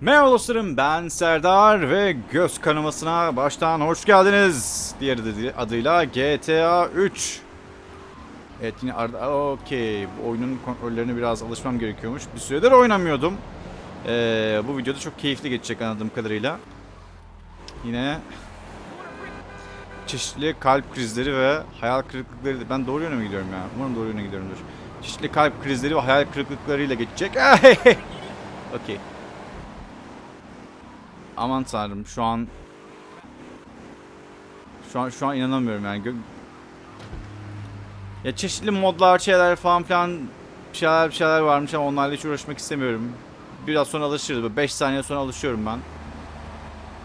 Merhaba dostlarım ben Serdar ve göz kanamasına baştan hoş geldiniz. Diğer adı- adıyla GTA 3. Evet yine arada okey oyunun kontrollerine biraz alışmam gerekiyormuş. Bir süredir oynamıyordum. Ee, bu videoda çok keyifli geçecek anladığım kadarıyla. Yine çeşitli kalp krizleri ve hayal kırıklıkları ben doğru yöne mi gidiyorum ya? Umarım doğru yöne gidiyorumdur. Çeşitli kalp krizleri ve hayal kırıklıklarıyla geçecek. Okey. Aman tanrım şu an şu an şu an inanamıyorum yani. Ya çeşitli modlar, şeyler falan filan bir şeyler bir şeyler varmış ama onlarla hiç uğraşmak istemiyorum. Biraz sonra alışırız. 5 saniye sonra alışıyorum ben.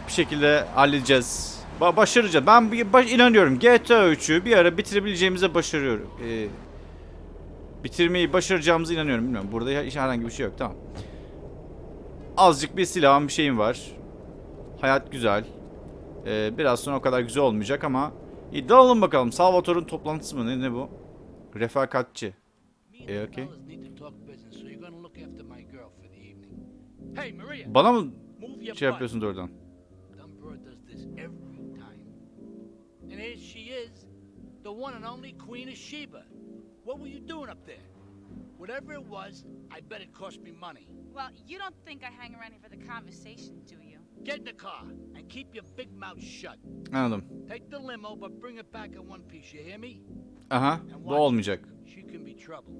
Bir şekilde halledeceğiz. Ba- başaracağız. Ben baş- inanıyorum. GTA 3'ü bir ara bitirebileceğimize başarıyorum. Ee, bitirmeyi başaracağımıza inanıyorum. Bilmiyorum. Burada herhangi bir şey yok. Tamam. Azıcık bir silahım bir şeyim var. Hayat güzel. Ee, biraz sonra o kadar güzel olmayacak ama iddia alalım bakalım. Salvatore'un toplantısı mı? Ne, ne bu? Refakatçi. Yeah, the okay. Bana mı şey yapıyorsun doğrudan? And here she is, the one and only Queen of Sheba. What were you doing up there? Whatever it was, I bet it cost me money. Well, you don't think I hang around here for the conversation, do you? Get in the car and keep your big mouth shut. Anladım. Take the limo, but bring it back in one piece. You hear me? Aha. And Bu watch olmayacak. She can be trouble.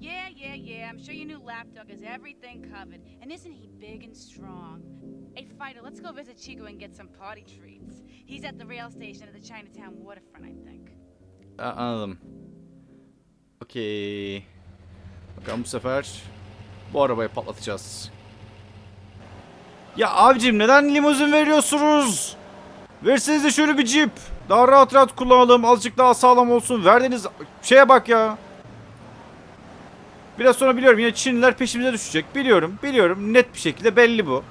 Yeah, yeah, yeah. I'm sure your new lapdog has everything covered. And isn't he big and strong? Hey, Fighter, let's go visit Chico and get some party treats. He's at the rail station at the Chinatown waterfront, I think. A- anladım. Okey. Bakalım bu sefer bu arabayı patlatacağız. Ya abicim neden limuzin veriyorsunuz? Verseniz de şöyle bir cip. Daha rahat rahat kullanalım. Azıcık daha sağlam olsun. Verdiğiniz şeye bak ya. Biraz sonra biliyorum yine Çinliler peşimize düşecek. Biliyorum, biliyorum. Net bir şekilde belli bu.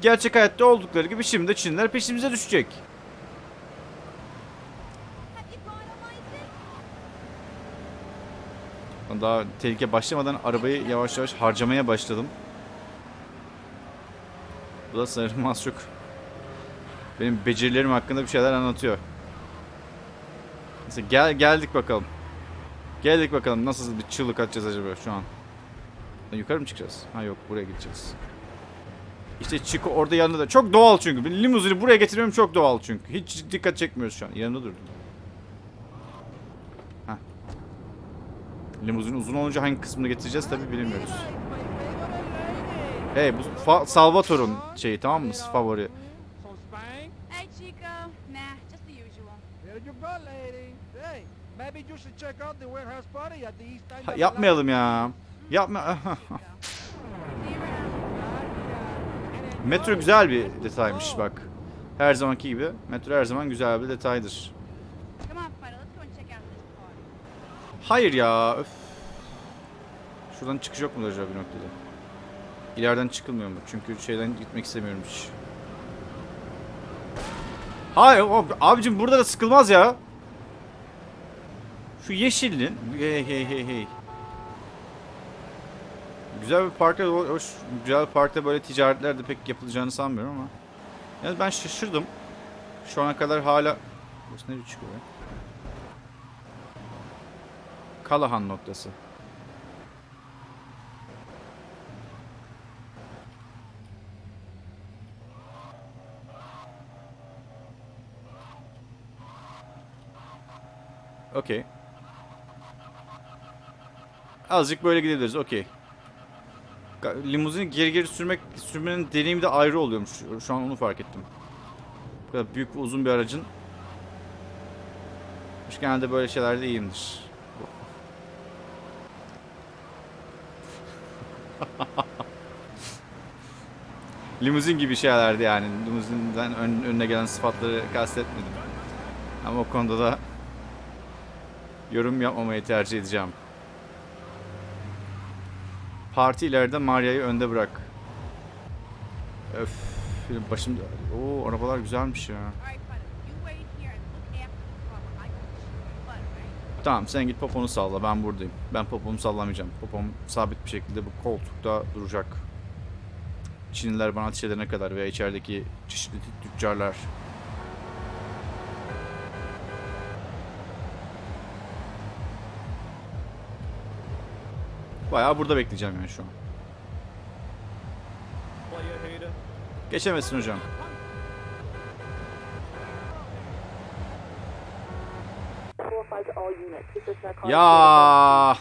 Gerçek hayatta oldukları gibi şimdi de Çinliler peşimize düşecek. Ben Daha tehlike başlamadan arabayı yavaş yavaş harcamaya başladım. Bu da sanırım az çok benim becerilerim hakkında bir şeyler anlatıyor. Neyse gel geldik bakalım. Geldik bakalım nasıl bir çığlık atacağız acaba şu an. Yukarı mı çıkacağız? Ha yok buraya gideceğiz. İşte Chico orada yanında da. Çok doğal çünkü. Limuzini buraya getirmem çok doğal çünkü. Hiç dikkat çekmiyoruz şu an. Yanında durdum. Heh. Limuzin uzun olunca hangi kısmını getireceğiz tabi bilmiyoruz. Hey bu Fa- Salvatore'un şeyi tamam mı? Favori. Ha, yapmayalım ya. Yapma. Metro güzel bir detaymış bak. Her zamanki gibi. Metro her zaman güzel bir detaydır. Come on, Fighter, let's go and check out this party. Hayır ya. Öf. Şuradan çıkış yok mu acaba bir noktada? İleriden çıkılmıyor mu? Çünkü şeyden gitmek istemiyorum hiç. Hayır o- abicim burada da sıkılmaz ya. Şu yeşilin hey hey hey hey. Güzel bir parkta ho- hoş güzel bir parkta böyle ticaretler de pek yapılacağını sanmıyorum ama. Yani ben şaşırdım. Şu ana kadar hala Burası nereye çıkıyor? Kalahan noktası. Okey. Azıcık böyle gidebiliriz. Okey. Limuzini geri geri sürmek sürmenin deneyimi de ayrı oluyormuş. Şu an onu fark ettim. Bu kadar büyük ve uzun bir aracın genelde böyle şeylerde iyiyimdir. Limuzin gibi şeylerdi yani. Limuzinden ön- önüne gelen sıfatları kastetmedim. Ama o konuda da yorum yapmamayı tercih edeceğim. Parti ileride Maria'yı önde bırak. Öf. Başım... Oo arabalar güzelmiş ya. Tamam sen git poponu salla ben buradayım. Ben popomu sallamayacağım. Popom sabit bir şekilde bu koltukta duracak. Çinliler bana ateş edene kadar veya içerideki çeşitli tüccarlar. Bayağı burada bekleyeceğim yani şu an. Geçemezsin hocam. Ya.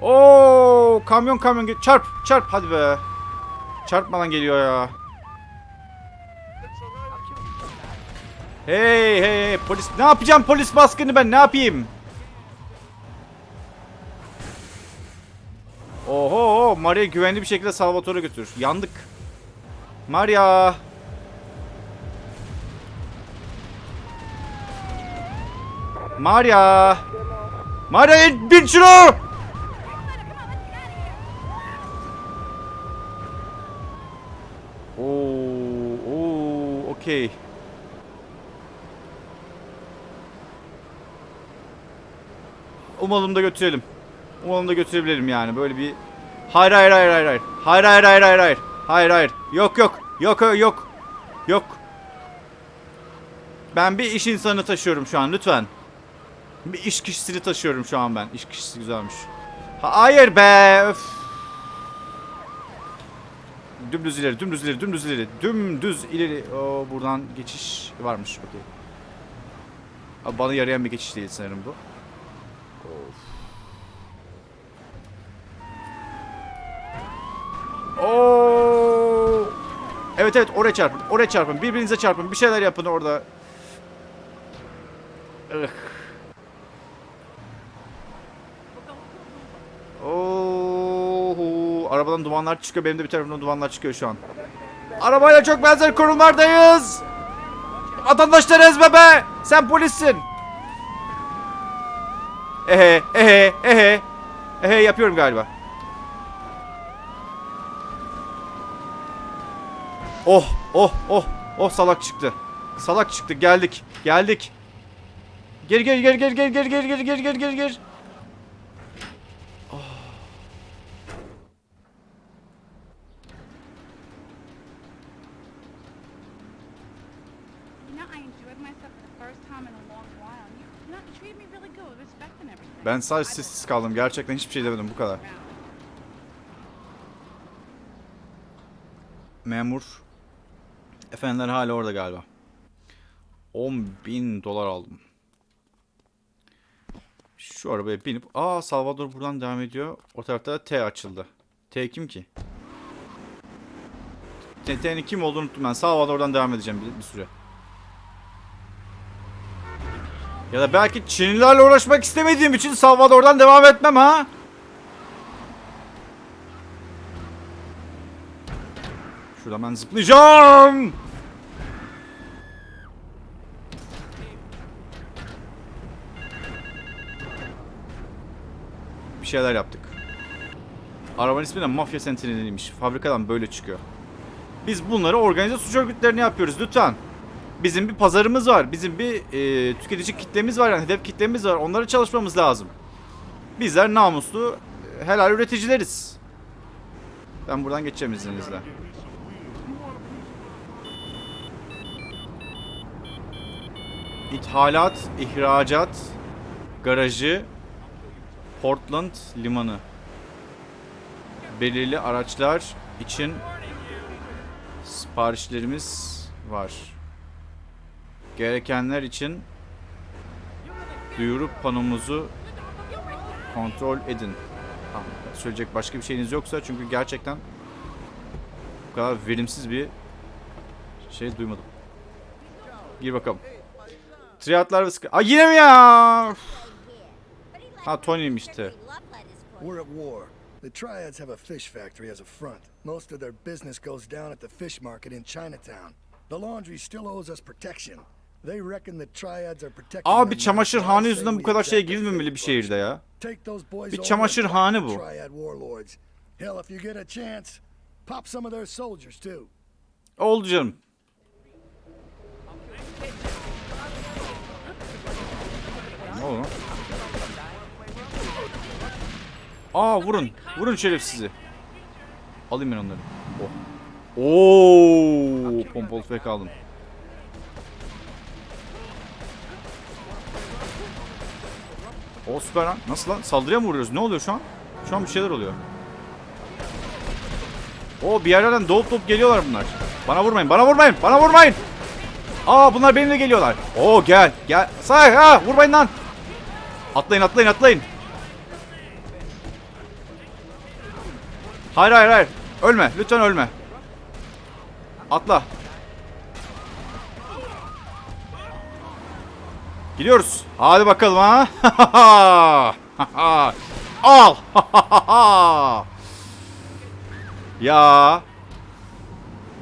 Oo, kamyon kamyon çarp çarp hadi be. Çarpmadan geliyor ya. Hey hey polis ne yapacağım polis baskını ben ne yapayım? Oho Maria güvenli bir şekilde Salvatore'a götür. Yandık. Maria. Maria. Maria bin şunu. Oo, oo, okey. Umalım da götürelim. Umalım da götürebilirim yani. Böyle bir Hayır hayır hayır hayır hayır. Hayır hayır hayır hayır hayır. Hayır hayır. Yok yok. Yok yok yok. Ben bir iş insanı taşıyorum şu an lütfen. Bir iş kişisini taşıyorum şu an ben. İş kişisi güzelmiş. Ha- Hayır be. Öf. Dümdüz ileri, dümdüz ileri, dümdüz ileri, dümdüz ileri. Oo, buradan geçiş varmış. Okey. Abi Bana yarayan bir geçiş değil sanırım bu. Oo. Evet evet oraya çarpın. Oraya çarpın. Birbirinize çarpın. Bir şeyler yapın orada. Ugh. Oo. Arabadan dumanlar çıkıyor. Benim de bir tarafımdan dumanlar çıkıyor şu an. Arabayla çok benzer konumlardayız. Vatandaşları ezme be. Sen polissin. Ehe ehe ehe. Ehe yapıyorum galiba. Oh oh oh oh salak çıktı. Salak çıktı geldik geldik. Gel gel gel gel gel gel gel gel gel gel gel gel. You know, I enjoyed myself for the first time in a long while. You, you know, you treated me really good with respect and everything. Ben sadece sessiz kaldım. Gerçekten hiçbir şey demedim bu kadar. Memur. Efendiler hala orada galiba. 10 bin dolar aldım. Şu arabaya binip... Aa Salvador buradan devam ediyor. O tarafta da T açıldı. T kim ki? T'nin kim olduğunu unuttum ben. Salvador'dan devam edeceğim bir, bir süre. Ya da belki Çinlilerle uğraşmak istemediğim için Salvador'dan devam etmem ha? Şuradan ben zıplayacağım. Bir şeyler yaptık. Arabanın ismi de Mafya Sentinel'iymiş. Fabrikadan böyle çıkıyor. Biz bunları organize suç örgütlerine yapıyoruz lütfen. Bizim bir pazarımız var. Bizim bir e, tüketici kitlemiz var yani hedef kitlemiz var. Onlara çalışmamız lazım. Bizler namuslu, e, helal üreticileriz. Ben buradan geçeceğim izninizle. İthalat, ihracat, garajı, Portland limanı. Belirli araçlar için siparişlerimiz var. Gerekenler için duyuru panomuzu kontrol edin. Tamam, söyleyecek başka bir şeyiniz yoksa çünkü gerçekten bu kadar verimsiz bir şey duymadım. Gir bakalım. Triatlar ve sıkı... Aa yine mi ya? Ha Tony'mişti. We're at war. The Triads have a fish factory as a front. Most of their business goes down at the fish market in Chinatown. The laundry still owes us protection. Abi çamaşırhane yüzünden bu kadar şeye girilmemeli bir şehirde ya. Bir çamaşırhane bu. Oldu canım. Ne oldu? Aa vurun. Vurun şerefsizi. Alayım ben onları. Oh. Oo, pompalı fek aldım. O süper lan. Nasıl lan? Saldırıya mı vuruyoruz? Ne oluyor şu an? Şu an bir şeyler oluyor. O bir yerlerden doğup doğup geliyorlar bunlar. Bana vurmayın. Bana vurmayın. Bana vurmayın. Aa bunlar benimle geliyorlar. Oo gel. Gel. Say ha vurmayın lan. Atlayın atlayın atlayın. Hayır hayır hayır. Ölme. Lütfen ölme. Atla. Gidiyoruz. Hadi bakalım ha. Al. ya.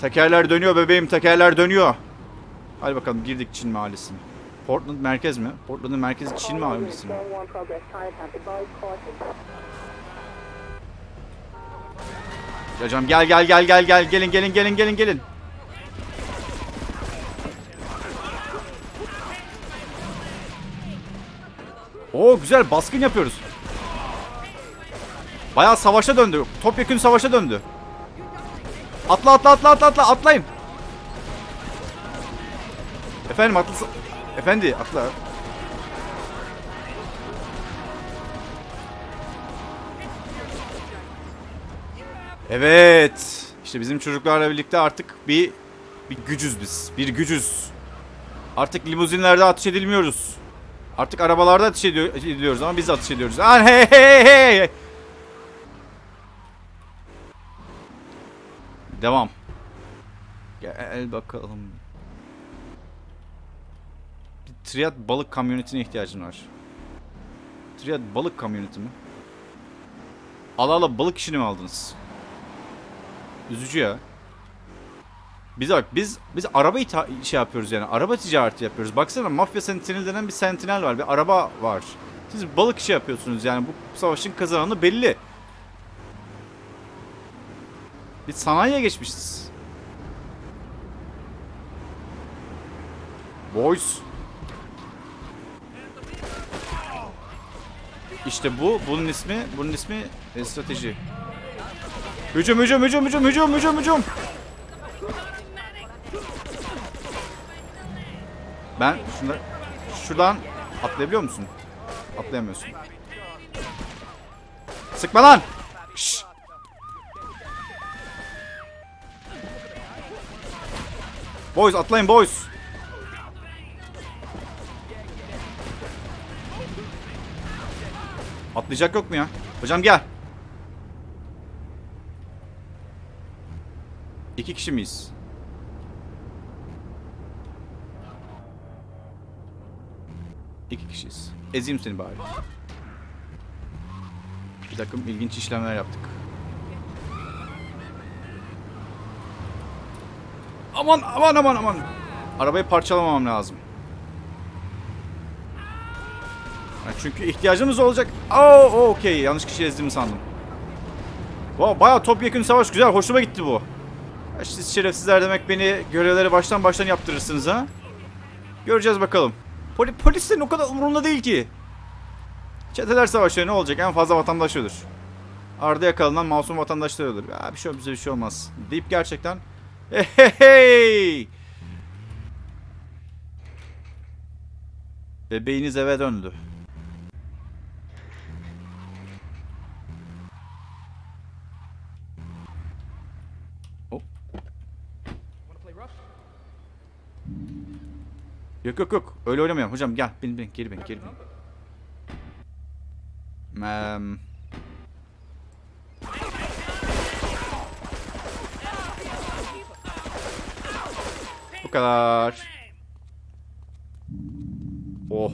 Tekerler dönüyor bebeğim. Tekerler dönüyor. Hadi bakalım girdik Çin mahallesine. Portland merkez mi? Portland'ın merkezi Çin mahallesi mi? Hocam gel gel gel gel gel gelin gelin gelin gelin gelin. Oo güzel baskın yapıyoruz. Bayağı savaşa döndü. Topyekün savaşa döndü. Atla atla atla atla atla atlayın. Efendim atla. Efendi atla. Evet. İşte bizim çocuklarla birlikte artık bir bir gücüz biz. Bir gücüz. Artık limuzinlerde ateş edilmiyoruz. Artık arabalarda ateş ediyor, ediliyoruz ama biz ateş ediyoruz. Aa, hey hey hey. Devam. Gel bakalım. Bir triad balık kamyonetine ihtiyacın var. Triad balık kamyoneti mi? Ala ala balık işini mi aldınız? Üzücü ya. Biz bak biz biz araba şey yapıyoruz yani. Araba ticareti yapıyoruz. Baksana mafya sentinel denen bir sentinel var. Bir araba var. Siz balık işi yapıyorsunuz yani. Bu savaşın kazananı belli. Biz sanayiye geçmişiz. Boys. İşte bu. Bunun ismi, bunun ismi e, strateji. Hücum, hücum, hücum, hücum, hücum, hücum, hücum. Ben şunları şuradan atlayabiliyor musun? Atlayamıyorsun. Sıkma lan. Şşş. Boys atlayın boys. Atlayacak yok mu ya? Hocam gel. İki kişi miyiz? İki kişiyiz. Ezeyim seni bari. Bir takım ilginç işlemler yaptık. Aman aman aman aman. Arabayı parçalamamam lazım. Çünkü ihtiyacımız olacak. Oo, okey. Yanlış kişi ezdiğimi sandım. Wow, bayağı topyekun savaş güzel. Hoşuma gitti bu. Siz şerefsizler demek beni görevleri baştan baştan yaptırırsınız ha. Göreceğiz bakalım. Poli polislerin o kadar umurunda değil ki. Çeteler savaşıyor ne olacak? En fazla vatandaş ölür. Arda yakalanan masum vatandaşlar ölür. Ya bir şey bize bir şey olmaz. Deyip gerçekten hey. Bebeğiniz eve döndü. Yok yok yok. Öyle oynamayalım. Hocam gel. Bin bin. Geri bin. Geri bin. Em, Bu kadar. Oh.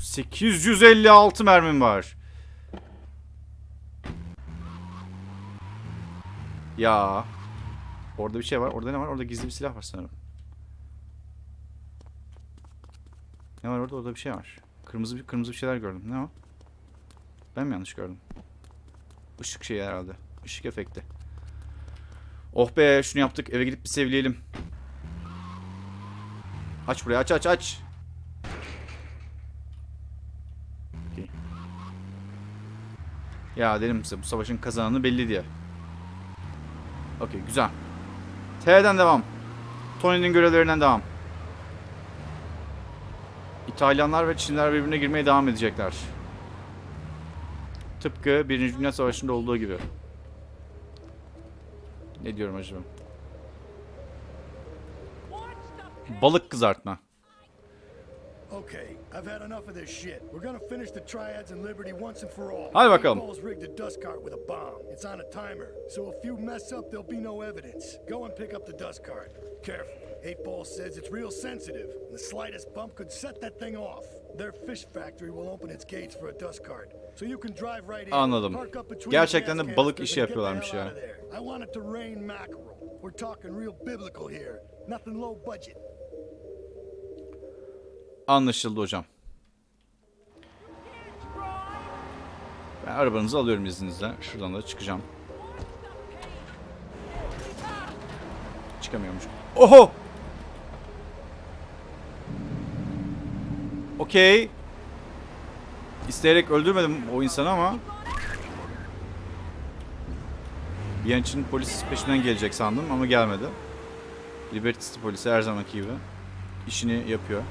856 mermim var. Ya. Orada bir şey var. Orada ne var? Orada gizli bir silah var sanırım. Ne var orada? Orada bir şey var. Kırmızı bir kırmızı bir şeyler gördüm. Ne o? Ben mi yanlış gördüm? Işık şeyi herhalde. Işık efekti. Oh be şunu yaptık. Eve gidip bir sevleyelim. Aç burayı aç aç aç. Okey. Ya dedim size bu savaşın kazananı belli diye. Okey güzel. T'den devam. Tony'nin görevlerinden devam. İtalyanlar ve Çinliler birbirine girmeye devam edecekler. Tıpkı Birinci Dünya Savaşı'nda olduğu gibi. Ne diyorum acaba? Balık kızartma. Okay, I've had enough of this shit. We're gonna finish the triads and Liberty once and for all. Hadi bakalım. Paul's rigged a dust cart with a bomb. It's on a timer, so if you mess up, there'll be no evidence. Go and pick up the dust cart. Careful. Eight Ball says it's real sensitive. The slightest bump could set that thing off. Their fish factory will open its gates for a dust cart. So you can drive right in. Anladım. park up between Gerçekten de balık işi yapıyorlarmış ya. I want it to rain mackerel. We're talking real biblical here. Nothing low budget. Anlaşıldı hocam. Ben arabanızı alıyorum izninizle. Şuradan da çıkacağım. Çıkamıyormuş. Oho! Okey. İsteyerek öldürmedim o insanı ama bir an için polis peşinden gelecek sandım ama gelmedi. Liberty City polisi her zamanki gibi işini yapıyor.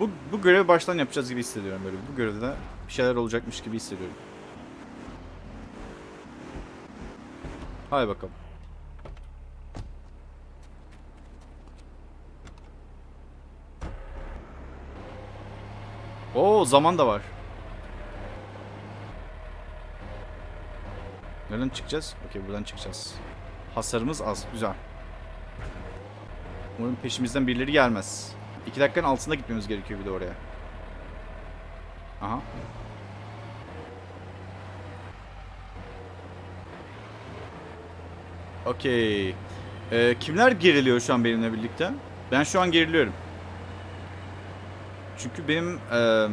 Bu, bu görevi baştan yapacağız gibi hissediyorum böyle. Bu görevde bir şeyler olacakmış gibi hissediyorum. Hadi bakalım. Oo zaman da var. Nereden çıkacağız? Okey buradan çıkacağız. Hasarımız az. Güzel. Umarım peşimizden birileri gelmez. İki dakikanın altında gitmemiz gerekiyor bir de oraya. Aha. Okey. Ee, kimler geriliyor şu an benimle birlikte? Ben şu an geriliyorum. Çünkü benim eee,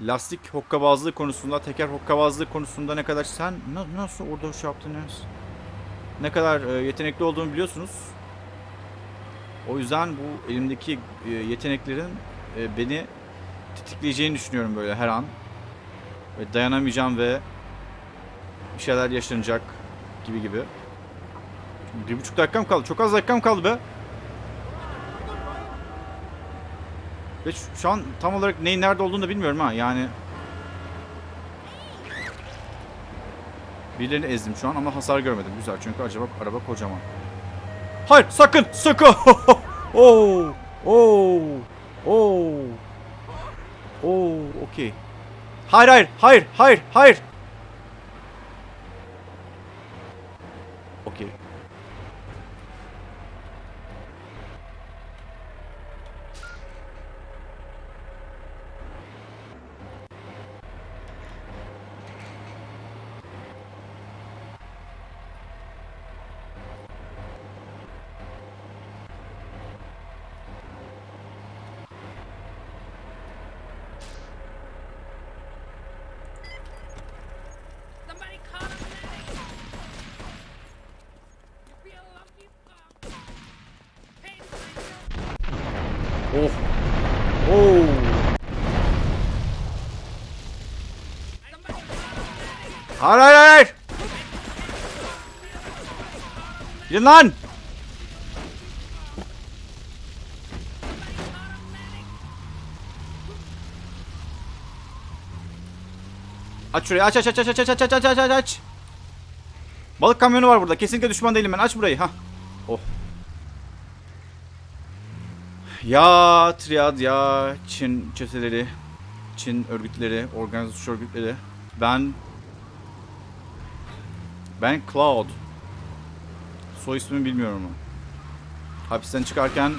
lastik hokkabazlığı konusunda, teker hokkabazlığı konusunda ne kadar sen na- nasıl orada şey yaptın Enes? Ne kadar e, yetenekli olduğumu biliyorsunuz. O yüzden bu elimdeki e, yeteneklerin e, beni tetikleyeceğini düşünüyorum böyle her an. Ve dayanamayacağım ve bir şeyler yaşanacak gibi gibi. Bir buçuk dakikam kaldı. Çok az dakikam kaldı be. Ve şu, şu an tam olarak neyin nerede olduğunu da bilmiyorum ha. Yani Birilerini ezdim şu an ama hasar görmedim. Güzel çünkü acaba araba kocaman. Hayır sakın sakın. Oo. Oo. Oo. Oo, okey. Hayır hayır hayır hayır hayır. Oh. Medic! Hayır hayır hayır. Gidin lan. Aç şurayı aç aç aç aç aç aç aç aç aç aç. Balık kamyonu var burada. Kesinlikle düşman değilim ben. Aç burayı. Ha. Oh. Ya triad ya Çin çeteleri, Çin örgütleri, organize suç örgütleri. Ben ben Cloud. Soy ismimi bilmiyorum ama. Hapisten çıkarken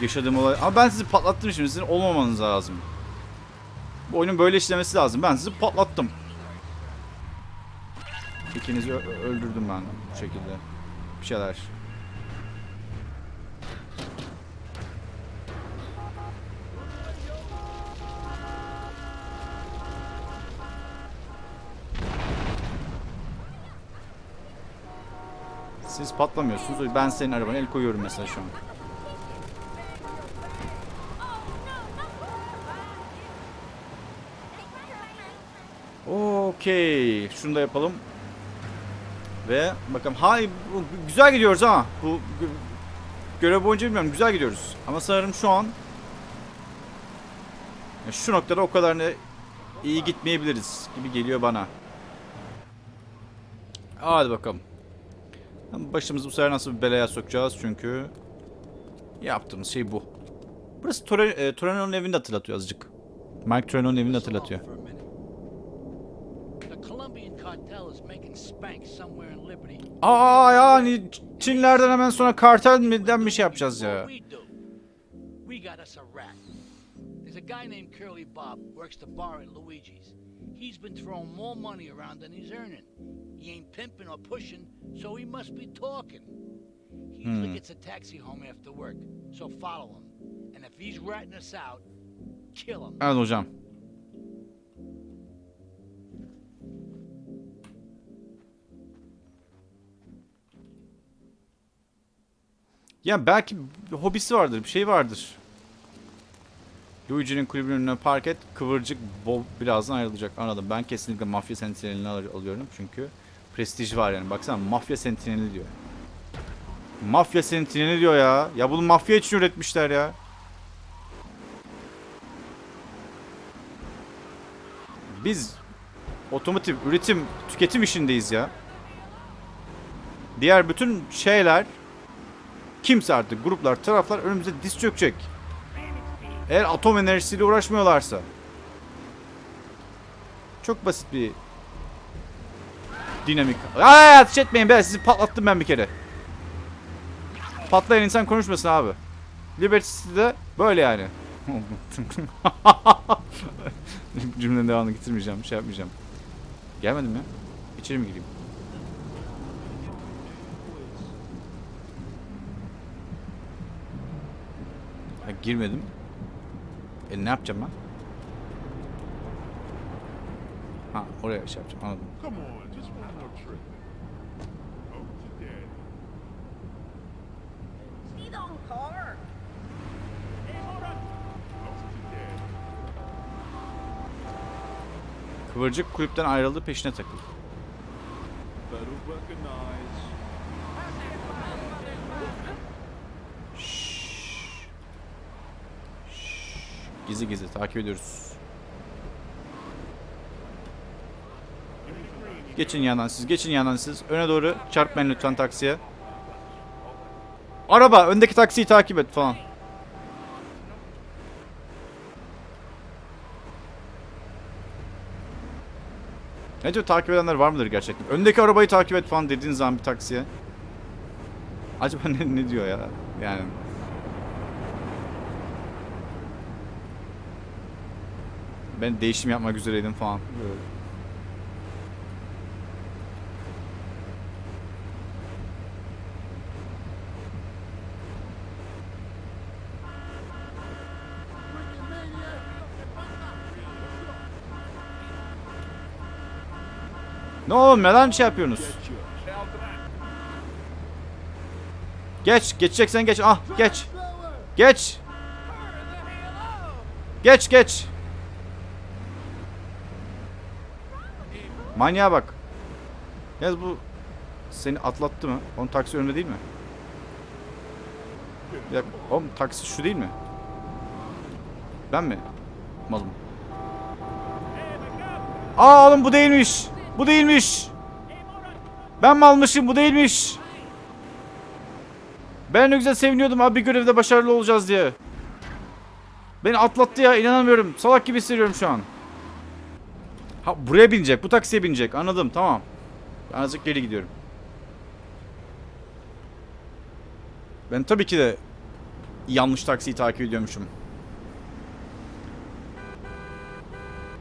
yaşadığım olay... Ama ben sizi patlattım şimdi. Sizin olmamanız lazım. Bu oyunun böyle işlemesi lazım. Ben sizi patlattım. İkinizi öldürdüm ben bu şekilde. Bir şeyler. Siz patlamıyorsunuz. Ben senin arabana el koyuyorum mesela şu an. Okey. Şunu da yapalım. Ve bakalım. Hay güzel gidiyoruz ama. Bu görev boyunca bilmiyorum. Güzel gidiyoruz. Ama sanırım şu an şu noktada o kadar iyi gitmeyebiliriz gibi geliyor bana. Hadi bakalım. Başımızı bu sefer nasıl bir belaya sokacağız çünkü yaptığımız şey bu. Burası Tore, e, Torino'nun evini hatırlatıyor azıcık. Mike Torino'nun evini hatırlatıyor. Aa yani Çinlerden hemen sonra kartelden bir şey yapacağız ya. We got us a rat. There's a guy named Curly Bob works the bar at Luigi's. He's been throwing more money around than he's earning. He ain't pimping or pushing, so he must be talking. He usually gets a taxi home after work, so follow him. And if he's ratting us out, kill him. Evet hocam. Ya belki hobisi vardır, bir şey vardır. Luigi'nin kulübünün önüne park et, kıvırcık Bob birazdan ayrılacak. Anladım. Ben kesinlikle mafya sentinelini al- alıyorum çünkü prestij var yani. Baksana mafya sentineli diyor. Mafya sentineli diyor ya. Ya bunu mafya için üretmişler ya. Biz otomotiv üretim tüketim işindeyiz ya. Diğer bütün şeyler kimse artık gruplar taraflar önümüze diz çökecek. Eğer atom enerjisiyle uğraşmıyorlarsa. Çok basit bir dinamik. Aa ateş etmeyin be sizi patlattım ben bir kere. Patlayan insan konuşmasın abi. Liberty City'de böyle yani. Cümlenin devamını getirmeyeceğim. Şey yapmayacağım. Gelmedim ya. İçeri mi gireyim? Ha, girmedim. E ne yapacağım ben? Ha oraya şey yapacağım anladım. Kıvırcık kulüpten ayrıldı peşine takıldı. Gizli gizli takip ediyoruz. Geçin yandan siz, geçin yandan siz. Öne doğru çarpmayın lütfen taksiye. Araba, öndeki taksiyi takip et falan. Ne diyor takip edenler var mıdır gerçekten? Öndeki arabayı takip et falan dediğin zaman bir taksiye. Acaba ne, ne diyor ya? Yani Ben değişim yapmak üzereydim falan. Böyle. Ne oğlum neden şey yapıyorsunuz? Geç, geçeceksen geç. Ah, geç. Geç. Geç, geç. Manyağa bak. Yalnız bu seni atlattı mı? Onun taksi önünde değil mi? Dakika. Oğlum taksi şu değil mi? Ben mi? Malım. Aa oğlum bu değilmiş. Bu değilmiş. Ben mi almışım bu değilmiş. Ben ne güzel seviniyordum abi bir görevde başarılı olacağız diye. Beni atlattı ya inanamıyorum. Salak gibi hissediyorum şu an. Ha buraya binecek. Bu taksiye binecek. Anladım. Tamam. Ben azıcık geri gidiyorum. Ben tabii ki de yanlış taksiyi takip ediyormuşum.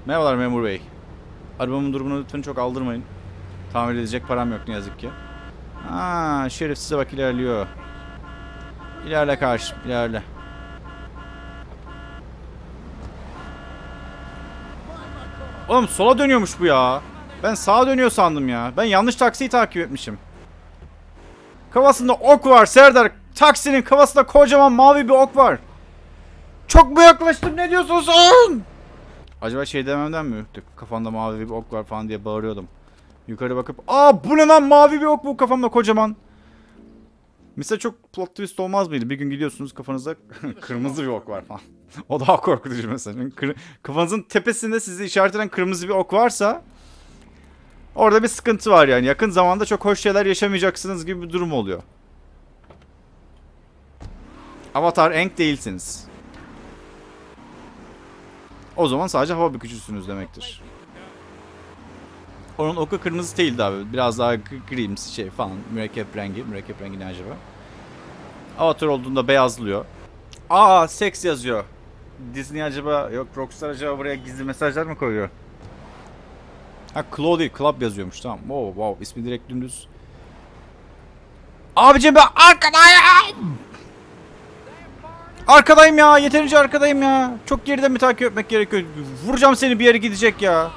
Merhabalar memur bey. Arabamın durumunu lütfen çok aldırmayın. Tamir edecek param yok ne yazık ki. Aa, şerif size bak ilerliyor. İlerle karşı, ilerle. Oğlum sola dönüyormuş bu ya. Ben sağa dönüyor sandım ya. Ben yanlış taksiyi takip etmişim. Kafasında ok var Serdar. Taksinin kafasında kocaman mavi bir ok var. Çok mu yaklaştım ne diyorsun sen? Acaba şey dememden mi ürktü? Kafanda mavi bir ok var falan diye bağırıyordum. Yukarı bakıp aa bu ne lan mavi bir ok bu kafamda kocaman. Mesela çok plot twist olmaz mıydı? Bir gün gidiyorsunuz kafanızda kırmızı bir ok var falan. o daha korkutucu mesela. Kafanızın tepesinde sizi işaret eden kırmızı bir ok varsa orada bir sıkıntı var yani. Yakın zamanda çok hoş şeyler yaşamayacaksınız gibi bir durum oluyor. Avatar Enk değilsiniz. O zaman sadece hava bükücüsünüz demektir. Onun oku kırmızı değildi abi. Biraz daha gri- grimsi şey falan. Mürekkep rengi. Mürekkep rengi ne acaba? Avatar olduğunda beyazlıyor. Aa seks yazıyor. Disney acaba yok Rockstar acaba buraya gizli mesajlar mı koyuyor? Ha Claw değil Club yazıyormuş tamam. Wow wow ismi direkt dümdüz. Abicim ben arkadayım. Arkadayım ya yeterince arkadayım ya. Çok geriden mi takip etmek gerekiyor? Vuracağım seni bir yere gidecek ya.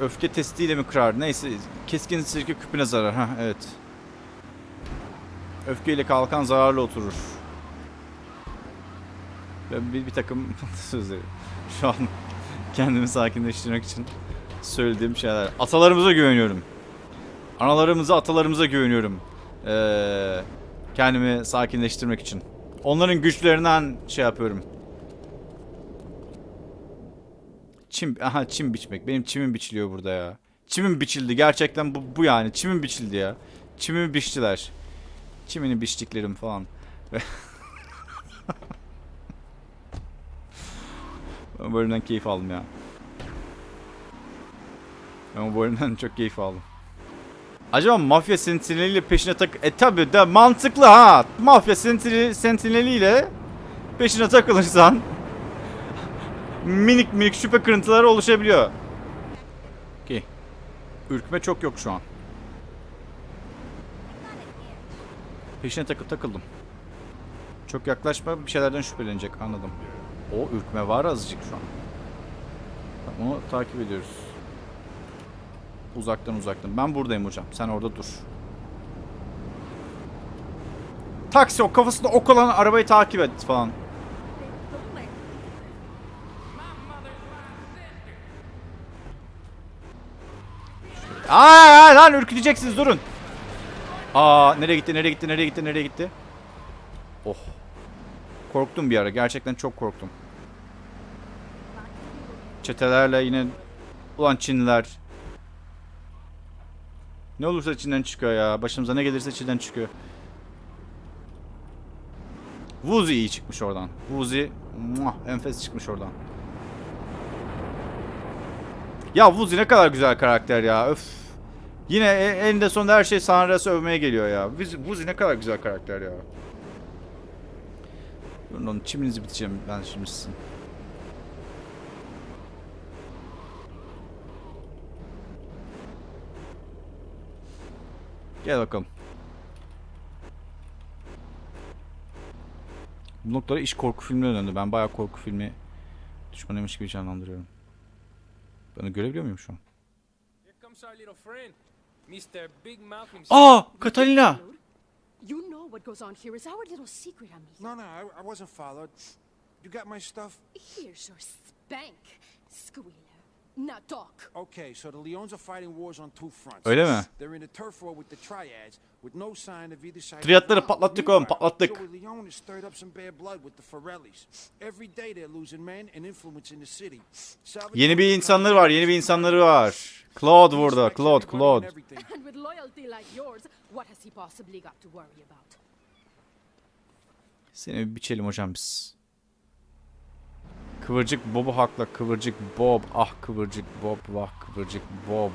Öfke testiyle mi kırar? Neyse keskin sirke küpüne zarar. Ha evet. Öfkeyle kalkan zararlı oturur. Ben bir, bir takım sözleri. Şu an kendimi sakinleştirmek için söylediğim şeyler. Atalarımıza güveniyorum. Analarımıza, atalarımıza güveniyorum. Ee, kendimi sakinleştirmek için. Onların güçlerinden şey yapıyorum. Çim, aha çim biçmek. Benim çimim biçiliyor burada ya. Çimim biçildi. Gerçekten bu, bu yani. Çimim biçildi ya. Çimimi biçtiler. Çimini biçtiklerim falan. ben bu bölümden keyif aldım ya. Ben bu bölümden çok keyif aldım. Acaba mafya sentineliyle peşine tak... E tabi de mantıklı ha. Mafya sentineli, sentineliyle peşine takılırsan minik minik şüphe kırıntıları oluşabiliyor. Okey. Ürkme çok yok şu an. Peşine takıp takıldım. Çok yaklaşma bir şeylerden şüphelenecek anladım. O ürkme var azıcık şu an. Onu takip ediyoruz. Uzaktan uzaktan. Ben buradayım hocam. Sen orada dur. Taksi o kafasında ok olan arabayı takip et falan. Aa lan ürküteceksiniz durun. Aa nereye gitti nereye gitti nereye gitti nereye gitti? Oh. Korktum bir ara gerçekten çok korktum. Çetelerle yine ulan Çinliler. Ne olursa içinden çıkıyor ya. Başımıza ne gelirse içinden çıkıyor. Wuzi iyi çıkmış oradan. Wuzi enfes çıkmış oradan. Ya Wuzi ne kadar güzel karakter ya. Öf. Yine e- eninde sonunda her şey Sanras'ı övmeye geliyor ya. Wuzi ne kadar güzel karakter ya. Durun çiminizi biteceğim ben şimdi sizin. Gel bakalım. Bu noktada iş korku filmine döndü. Ben bayağı korku filmi düşmanıymış gibi canlandırıyorum. Ben görebiliyor muyum şu an? Aa! Catalina! You know what goes on here is our little secret, amigo. No, no, I, I wasn't followed. You got my stuff? Here's your spank, squealer. Now talk. Okay, so the Leons are fighting wars on two fronts. Öyle mi? They're in a turf war with the Triads, with no sign of either side. Triadları patlattık oğlum, patlattık. Joey Leon has stirred up some bad blood with the Forellis. Every day they're losing men and influence in the city. Salvatore Yeni bir insanları var, yeni bir insanları var. Claude burada, Claude, Claude. And with loyalty like yours, what has he possibly got to worry about? Seni bir biçelim hocam biz. Kıvırcık Bob'u hakla, kıvırcık Bob. Ah kıvırcık Bob, vah kıvırcık Bob.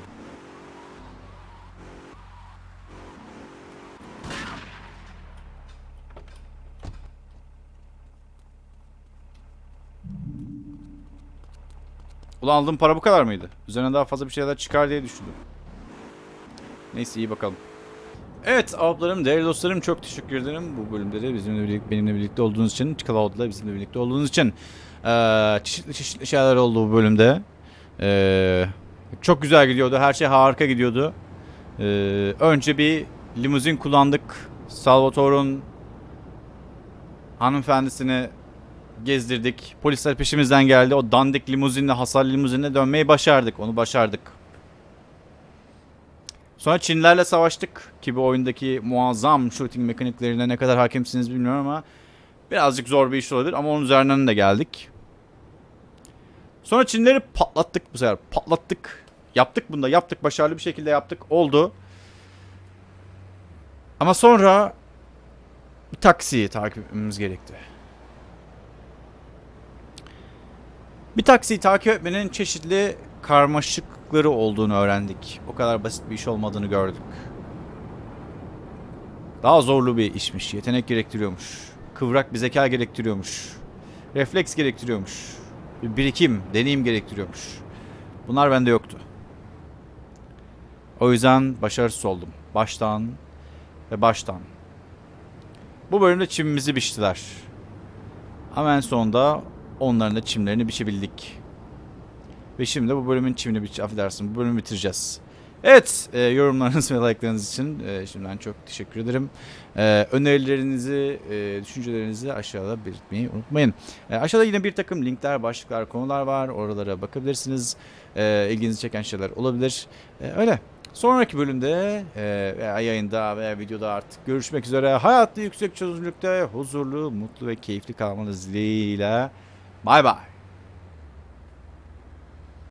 Ulan aldığım para bu kadar mıydı? Üzerine daha fazla bir şeyler çıkar diye düşündüm. Neyse iyi bakalım. Evet ablarım, değerli dostlarım çok teşekkür ederim bu bölümde de bizimle birlikte, benimle birlikte olduğunuz için, Cloud'la bizimle birlikte olduğunuz için. Ee, çeşitli çeşitli şeyler oldu bu bölümde. Ee, çok güzel gidiyordu, her şey harika gidiyordu. Ee, önce bir limuzin kullandık. Salvatore'un hanımefendisini gezdirdik. Polisler peşimizden geldi. O dandik limuzinle, hasarlı limuzinle dönmeyi başardık. Onu başardık. Sonra Çinlilerle savaştık. Ki bu oyundaki muazzam shooting mekaniklerine ne kadar hakimsiniz bilmiyorum ama birazcık zor bir iş olabilir ama onun üzerinden de geldik. Sonra Çinleri patlattık bu sefer. Patlattık. Yaptık bunda. Yaptık. Başarılı bir şekilde yaptık. Oldu. Ama sonra bir taksiyi takip etmemiz gerekti. Bir taksiyi takip etmenin çeşitli karmaşıkları olduğunu öğrendik. O kadar basit bir iş olmadığını gördük. Daha zorlu bir işmiş. Yetenek gerektiriyormuş. Kıvrak bir zeka gerektiriyormuş. Refleks gerektiriyormuş. Bir birikim, deneyim gerektiriyormuş. Bunlar bende yoktu. O yüzden başarısız oldum. Baştan ve baştan. Bu bölümde çimimizi biçtiler. Ama en sonunda onların da çimlerini biçebildik. Ve şimdi bu bölümün çimini biç, affedersin bu bölümü bitireceğiz. Evet, e, yorumlarınız ve like'larınız için e, şimdiden çok teşekkür ederim. E, önerilerinizi, e, düşüncelerinizi aşağıda belirtmeyi unutmayın. E, aşağıda yine bir takım linkler, başlıklar, konular var. Oralara bakabilirsiniz. E, ilginizi çeken şeyler olabilir. E, öyle. Sonraki bölümde e, veya yayında veya videoda artık görüşmek üzere. Hayatta yüksek çözünürlükte huzurlu, mutlu ve keyifli kalmanız dileğiyle. Bay bay.